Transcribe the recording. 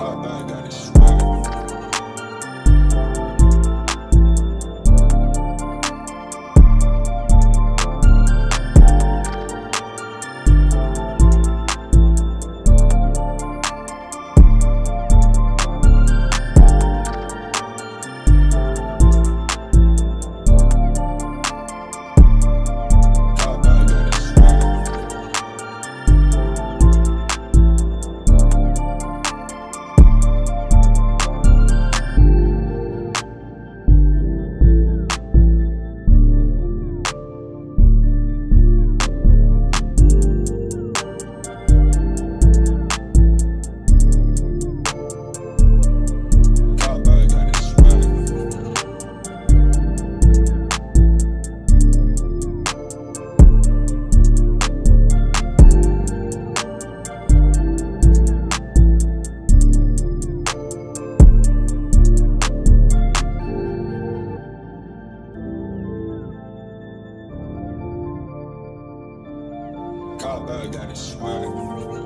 I got it straight. Cop uh, got a swag.